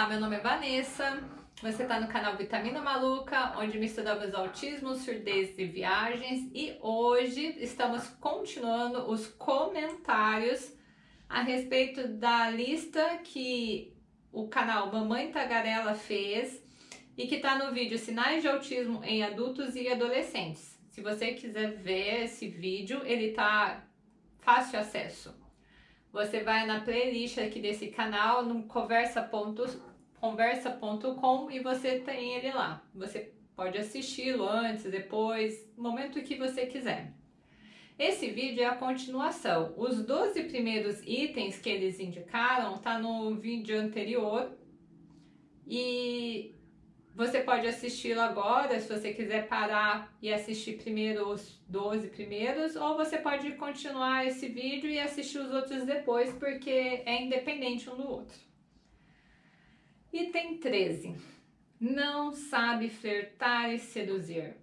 Olá, meu nome é Vanessa, você está no canal Vitamina Maluca, onde misturamos autismo, surdez e viagens e hoje estamos continuando os comentários a respeito da lista que o canal Mamãe Tagarela fez e que está no vídeo Sinais de Autismo em Adultos e Adolescentes. Se você quiser ver esse vídeo, ele está fácil acesso. Você vai na playlist aqui desse canal, no conversa.com conversa e você tem ele lá. Você pode assisti-lo antes, depois, no momento que você quiser. Esse vídeo é a continuação. Os 12 primeiros itens que eles indicaram tá no vídeo anterior e você pode assisti-lo agora, se você quiser parar e assistir primeiro os 12 primeiros, ou você pode continuar esse vídeo e assistir os outros depois, porque é independente um do outro. Item 13. Não sabe flertar e seduzir.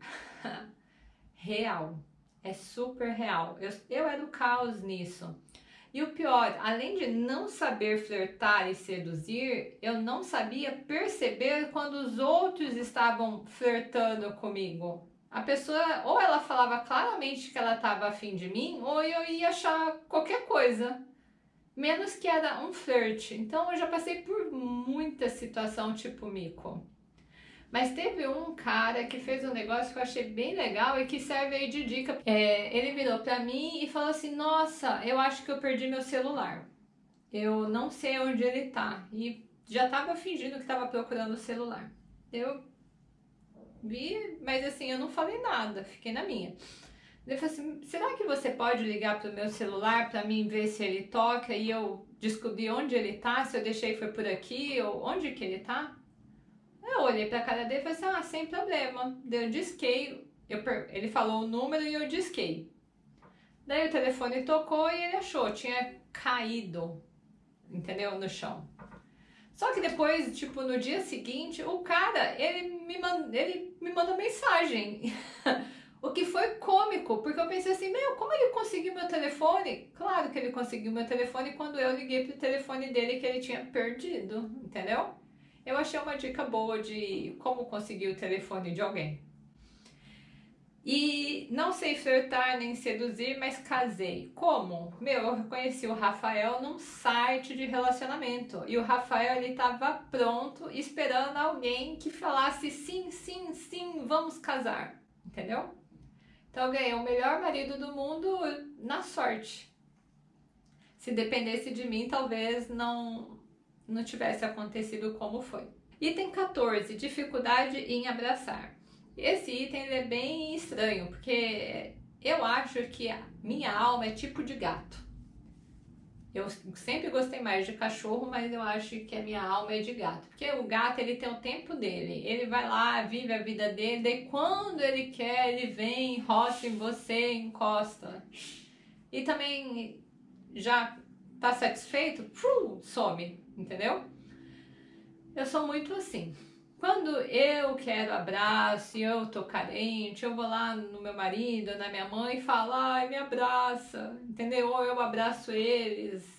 real. É super real. Eu, eu era o caos nisso. E o pior, além de não saber flertar e seduzir, eu não sabia perceber quando os outros estavam flertando comigo. A pessoa, ou ela falava claramente que ela estava afim de mim, ou eu ia achar qualquer coisa. Menos que era um flerte. Então eu já passei por muita situação tipo mico. Mas teve um cara que fez um negócio que eu achei bem legal e que serve aí de dica. É, ele virou pra mim e falou assim, nossa, eu acho que eu perdi meu celular. Eu não sei onde ele tá. E já tava fingindo que tava procurando o celular. Eu vi, mas assim, eu não falei nada, fiquei na minha. Ele falou assim, será que você pode ligar pro meu celular para mim ver se ele toca e eu descobrir onde ele tá, se eu deixei foi por aqui, ou onde que ele tá? Eu olhei pra cara dele e falei assim, ah, sem problema. Daí eu disquei, eu, ele falou o número e eu disquei. Daí o telefone tocou e ele achou, tinha caído, entendeu, no chão. Só que depois, tipo, no dia seguinte, o cara, ele me, ele me mandou mensagem. o que foi cômico, porque eu pensei assim, meu, como ele conseguiu meu telefone? Claro que ele conseguiu meu telefone quando eu liguei pro telefone dele que ele tinha perdido, entendeu? Eu achei uma dica boa de como conseguir o telefone de alguém. E não sei flertar nem seduzir, mas casei. Como? Meu, eu conheci o Rafael num site de relacionamento. E o Rafael, ele estava pronto, esperando alguém que falasse sim, sim, sim, vamos casar. Entendeu? Então eu ganhei o melhor marido do mundo na sorte. Se dependesse de mim, talvez não, não tivesse acontecido como foi. Item 14, dificuldade em abraçar. Esse item é bem estranho, porque eu acho que minha alma é tipo de gato. Eu sempre gostei mais de cachorro, mas eu acho que a minha alma é de gato. Porque o gato, ele tem o tempo dele. Ele vai lá, vive a vida dele, daí quando ele quer, ele vem, roça em você, encosta. E também já tá satisfeito, some entendeu? Eu sou muito assim. Quando eu quero abraço e eu tô carente, eu vou lá no meu marido, na minha mãe e falo, ai, me abraça, entendeu? Ou eu abraço eles.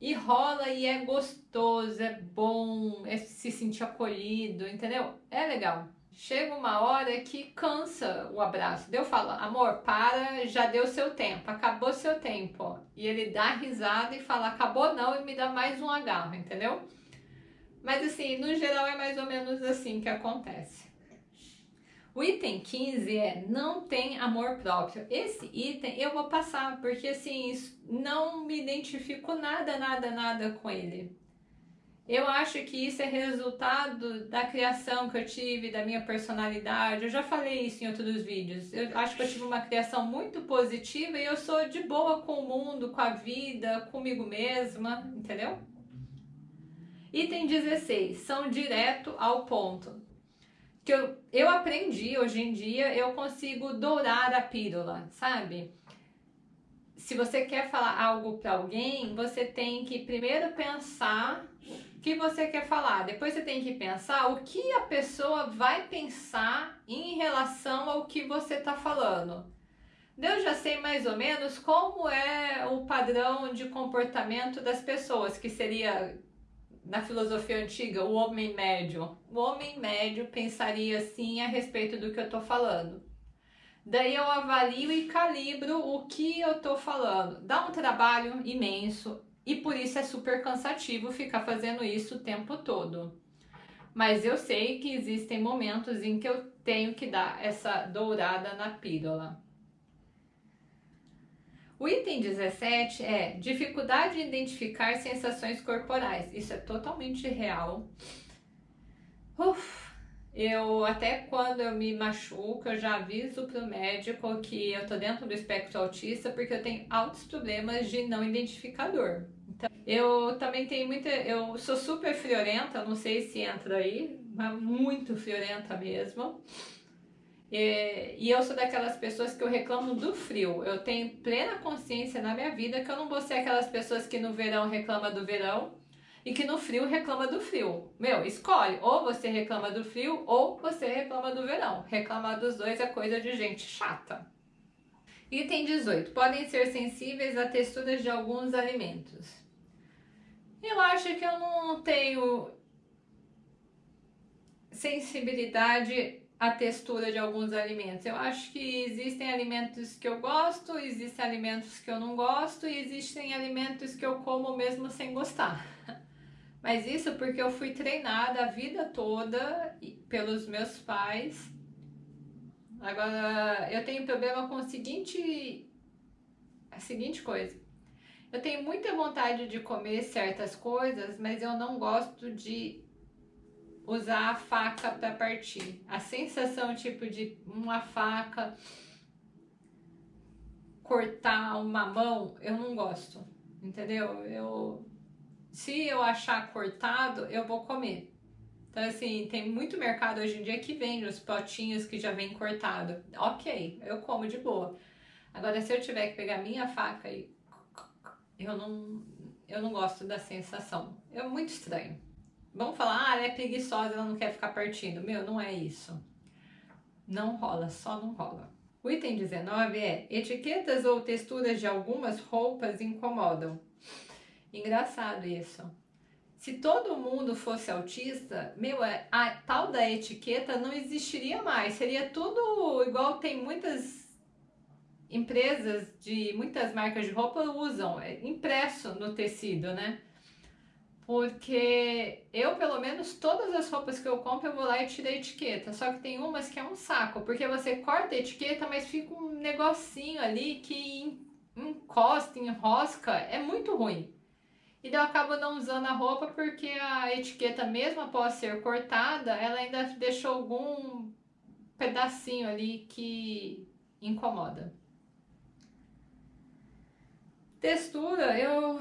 E rola e é gostoso, é bom, é se sentir acolhido, entendeu? É legal. Chega uma hora que cansa o abraço. Eu falo, amor, para, já deu seu tempo, acabou seu tempo. E ele dá risada e fala, acabou não, e me dá mais um agarro, entendeu? Mas assim, no geral é mais ou menos assim que acontece. O item 15 é não tem amor próprio. Esse item eu vou passar, porque assim, não me identifico nada, nada, nada com ele. Eu acho que isso é resultado da criação que eu tive, da minha personalidade. Eu já falei isso em outros vídeos. Eu acho que eu tive uma criação muito positiva e eu sou de boa com o mundo, com a vida, comigo mesma, entendeu? Item 16, são direto ao ponto. Que eu, eu aprendi, hoje em dia, eu consigo dourar a pílula, sabe? Se você quer falar algo para alguém, você tem que primeiro pensar que você quer falar. Depois você tem que pensar o que a pessoa vai pensar em relação ao que você está falando. Eu já sei mais ou menos como é o padrão de comportamento das pessoas, que seria na filosofia antiga, o homem médio. O homem médio pensaria assim a respeito do que eu tô falando. Daí eu avalio e calibro o que eu tô falando. Dá um trabalho imenso e por isso é super cansativo ficar fazendo isso o tempo todo. Mas eu sei que existem momentos em que eu tenho que dar essa dourada na pílula. O item 17 é dificuldade em identificar sensações corporais. Isso é totalmente real. Uf, eu até quando eu me machuco, eu já aviso pro médico que eu tô dentro do espectro autista porque eu tenho altos problemas de não identificador. Então, eu também tenho muita, eu sou super friorenta, não sei se entra aí, mas muito friorenta mesmo. E, e eu sou daquelas pessoas que eu reclamo do frio. Eu tenho plena consciência na minha vida que eu não vou ser aquelas pessoas que no verão reclama do verão e que no frio reclama do frio. Meu, escolhe. Ou você reclama do frio ou você reclama do verão. Reclamar dos dois é coisa de gente chata. Item 18. Podem ser sensíveis à texturas de alguns alimentos. Eu acho que eu não tenho sensibilidade à textura de alguns alimentos. Eu acho que existem alimentos que eu gosto, existem alimentos que eu não gosto e existem alimentos que eu como mesmo sem gostar. Mas isso porque eu fui treinada a vida toda pelos meus pais. Agora, eu tenho problema com o seguinte, a seguinte coisa. Eu tenho muita vontade de comer certas coisas, mas eu não gosto de usar a faca para partir. A sensação tipo de uma faca cortar uma mão, eu não gosto. Entendeu? Eu se eu achar cortado, eu vou comer. Então, assim, tem muito mercado hoje em dia que vende os potinhos que já vem cortado. Ok, eu como de boa. Agora, se eu tiver que pegar minha faca e... Eu não, eu não gosto da sensação. É muito estranho. Vamos falar, ah, ela é preguiçosa, ela não quer ficar partindo. Meu, não é isso. Não rola, só não rola. O item 19 é etiquetas ou texturas de algumas roupas incomodam. Engraçado isso. Se todo mundo fosse autista, meu, é, a tal da etiqueta não existiria mais. Seria tudo igual tem muitas empresas de muitas marcas de roupa usam, é impresso no tecido, né? Porque eu, pelo menos, todas as roupas que eu compro, eu vou lá e tiro a etiqueta. Só que tem umas que é um saco, porque você corta a etiqueta, mas fica um negocinho ali que encosta, enrosca, é muito ruim. E daí eu acabo não usando a roupa porque a etiqueta, mesmo após ser cortada, ela ainda deixou algum pedacinho ali que incomoda. Textura, eu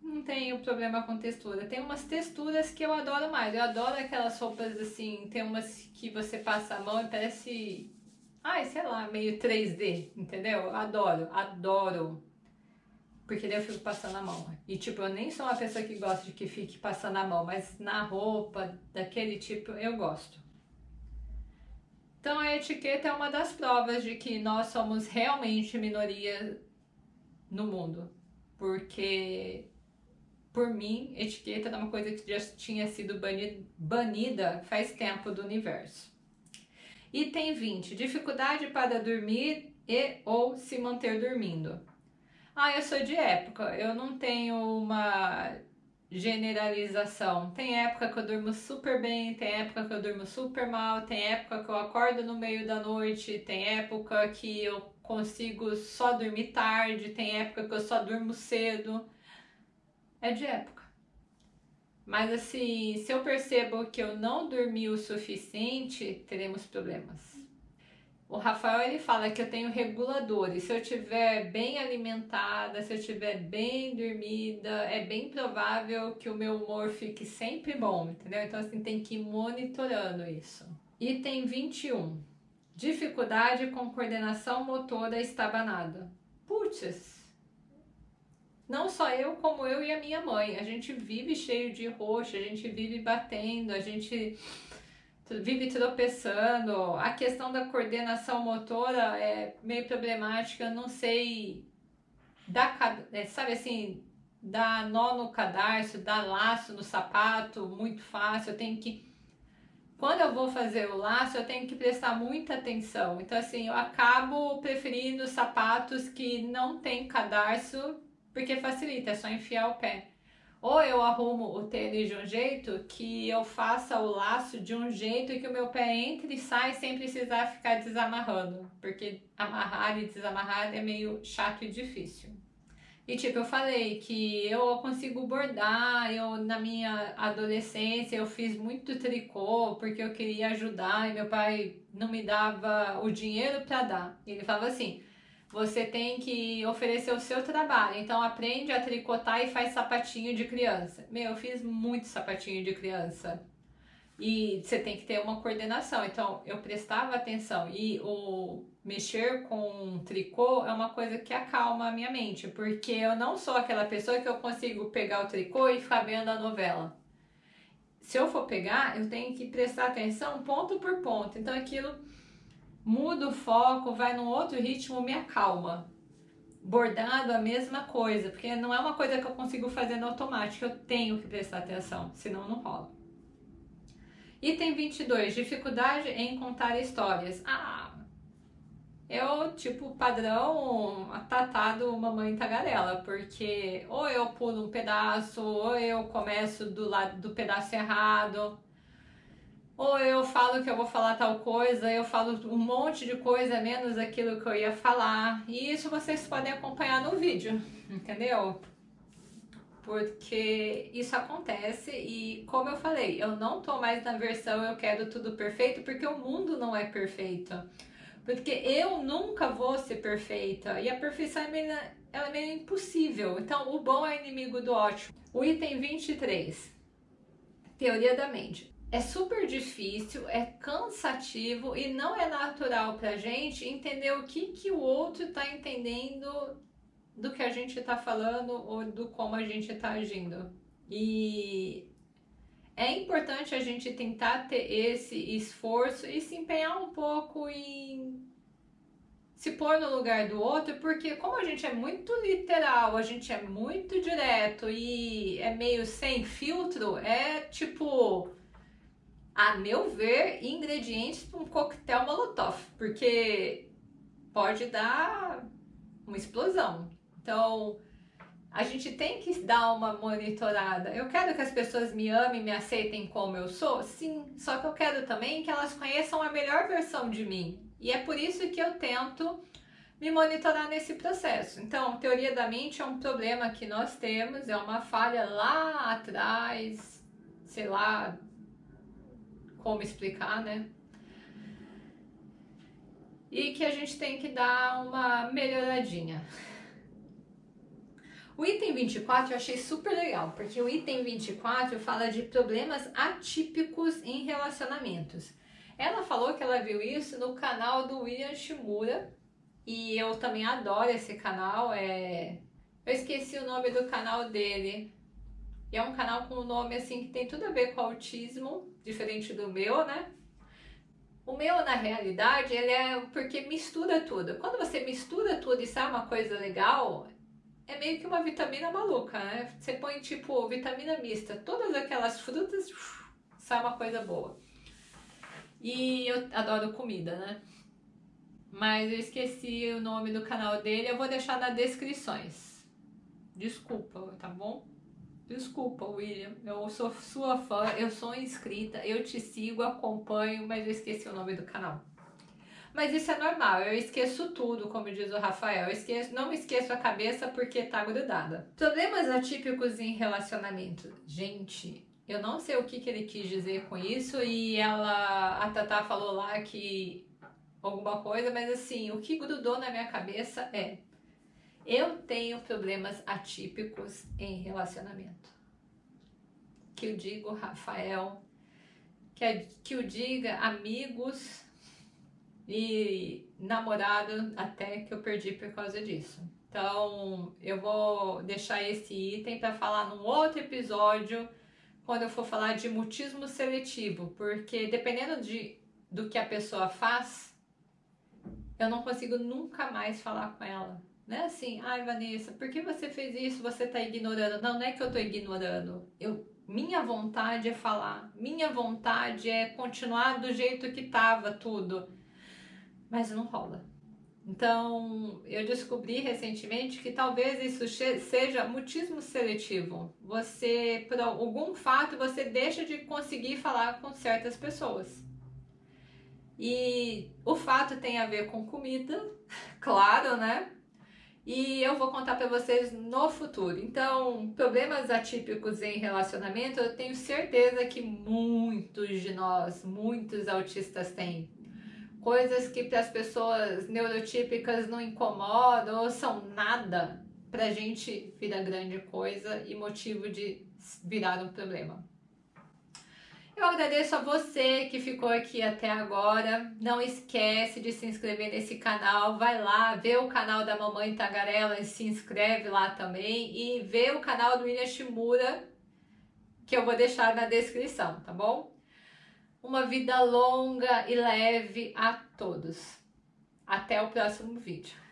não tenho problema com textura. Tem umas texturas que eu adoro mais. Eu adoro aquelas roupas assim, tem umas que você passa a mão e parece, ai, sei lá, meio 3D, entendeu? Adoro, adoro porque daí eu fico passando a mão. E tipo, eu nem sou uma pessoa que gosta de que fique passando a mão, mas na roupa daquele tipo eu gosto. Então a etiqueta é uma das provas de que nós somos realmente minoria no mundo. Porque, por mim, etiqueta é uma coisa que já tinha sido banida faz tempo do universo. Item 20. Dificuldade para dormir e ou se manter dormindo. Ah, eu sou de época, eu não tenho uma generalização. Tem época que eu durmo super bem, tem época que eu durmo super mal, tem época que eu acordo no meio da noite, tem época que eu consigo só dormir tarde, tem época que eu só durmo cedo. É de época. Mas assim, se eu percebo que eu não dormi o suficiente, teremos problemas. O Rafael ele fala que eu tenho reguladores. Se eu estiver bem alimentada, se eu estiver bem dormida, é bem provável que o meu humor fique sempre bom, entendeu? Então assim tem que ir monitorando isso. Item 21. Dificuldade com coordenação motora estabanada. Putz, não só eu, como eu e a minha mãe. A gente vive cheio de roxo, a gente vive batendo, a gente vive tropeçando. A questão da coordenação motora é meio problemática, não sei, da, é, sabe assim, dá nó no cadarço, dá laço no sapato, muito fácil. Eu tenho que quando eu vou fazer o laço, eu tenho que prestar muita atenção. Então, assim, eu acabo preferindo sapatos que não tem cadarço, porque facilita, é só enfiar o pé. Ou eu arrumo o tênis de um jeito que eu faça o laço de um jeito que o meu pé entre e sai sem precisar ficar desamarrando. Porque amarrar e desamarrar é meio chato e difícil. E tipo, eu falei que eu consigo bordar, eu na minha adolescência eu fiz muito tricô porque eu queria ajudar e meu pai não me dava o dinheiro para dar. Ele falava assim: "Você tem que oferecer o seu trabalho, então aprende a tricotar e faz sapatinho de criança". Meu, eu fiz muito sapatinho de criança. E você tem que ter uma coordenação. Então, eu prestava atenção e o mexer com tricô é uma coisa que acalma a minha mente, porque eu não sou aquela pessoa que eu consigo pegar o tricô e ficar vendo a novela. Se eu for pegar, eu tenho que prestar atenção ponto por ponto. Então, aquilo muda o foco, vai num outro ritmo, me acalma. Bordado, a mesma coisa, porque não é uma coisa que eu consigo fazer no automático, eu tenho que prestar atenção, senão não rola. Item 22, dificuldade em contar histórias. Ah, eu, tipo, padrão atatado mamãe tagarela, porque ou eu pulo um pedaço, ou eu começo do lado do pedaço errado, ou eu falo que eu vou falar tal coisa, eu falo um monte de coisa menos aquilo que eu ia falar. E isso vocês podem acompanhar no vídeo, entendeu? porque isso acontece e como eu falei, eu não tô mais na versão eu quero tudo perfeito porque o mundo não é perfeito. Porque eu nunca vou ser perfeita e a perfeição é meio, ela é meio impossível. Então, o bom é inimigo do ótimo. O item 23, teoria da mente. É super difícil, é cansativo e não é natural pra gente entender o que, que o outro tá entendendo do que a gente está falando ou do como a gente está agindo. E é importante a gente tentar ter esse esforço e se empenhar um pouco em se pôr no lugar do outro, porque como a gente é muito literal, a gente é muito direto e é meio sem filtro, é tipo, a meu ver, ingredientes para um coquetel molotov, porque pode dar uma explosão. Então, a gente tem que dar uma monitorada. Eu quero que as pessoas me amem, me aceitem como eu sou? Sim, só que eu quero também que elas conheçam a melhor versão de mim. E é por isso que eu tento me monitorar nesse processo. Então, teoria da mente é um problema que nós temos, é uma falha lá atrás, sei lá como explicar, né? E que a gente tem que dar uma melhoradinha. O item 24 eu achei super legal, porque o item 24 fala de problemas atípicos em relacionamentos. Ela falou que ela viu isso no canal do William Shimura, e eu também adoro esse canal, é... eu esqueci o nome do canal dele, e é um canal com um nome assim que tem tudo a ver com autismo, diferente do meu, né? O meu, na realidade, ele é porque mistura tudo. Quando você mistura tudo e sai uma coisa legal, é meio que uma vitamina maluca, né? Você põe tipo vitamina mista, todas aquelas frutas, sai uma coisa boa. E eu adoro comida, né? Mas eu esqueci o nome do canal dele, eu vou deixar nas descrições. Desculpa, tá bom? Desculpa, William, eu sou sua fã, eu sou inscrita, eu te sigo, acompanho, mas eu esqueci o nome do canal. Mas isso é normal, eu esqueço tudo, como diz o Rafael. Eu esqueço, não esqueço a cabeça porque tá grudada. Problemas atípicos em relacionamento. Gente, eu não sei o que, que ele quis dizer com isso e ela, a Tatá falou lá que alguma coisa, mas assim, o que grudou na minha cabeça é eu tenho problemas atípicos em relacionamento. Que eu digo Rafael, que, que eu diga amigos, e namorado até que eu perdi por causa disso. Então, eu vou deixar esse item para falar num outro episódio, quando eu for falar de mutismo seletivo, porque dependendo de, do que a pessoa faz, eu não consigo nunca mais falar com ela. Não é assim, ai Vanessa, por que você fez isso? Você tá ignorando. Não, não é que eu tô ignorando. Eu, minha vontade é falar, minha vontade é continuar do jeito que tava tudo. Mas não rola. Então, eu descobri recentemente que talvez isso seja mutismo seletivo. Você, por algum fato, você deixa de conseguir falar com certas pessoas. E o fato tem a ver com comida, claro, né? E eu vou contar para vocês no futuro. Então, problemas atípicos em relacionamento, eu tenho certeza que muitos de nós, muitos autistas têm. Coisas que para as pessoas neurotípicas não incomodam ou são nada, para a gente vira grande coisa e motivo de virar um problema. Eu agradeço a você que ficou aqui até agora. Não esquece de se inscrever nesse canal. Vai lá, vê o canal da Mamãe Tagarela e se inscreve lá também. E vê o canal do William Shimura, que eu vou deixar na descrição, tá bom? Uma vida longa e leve a todos. Até o próximo vídeo.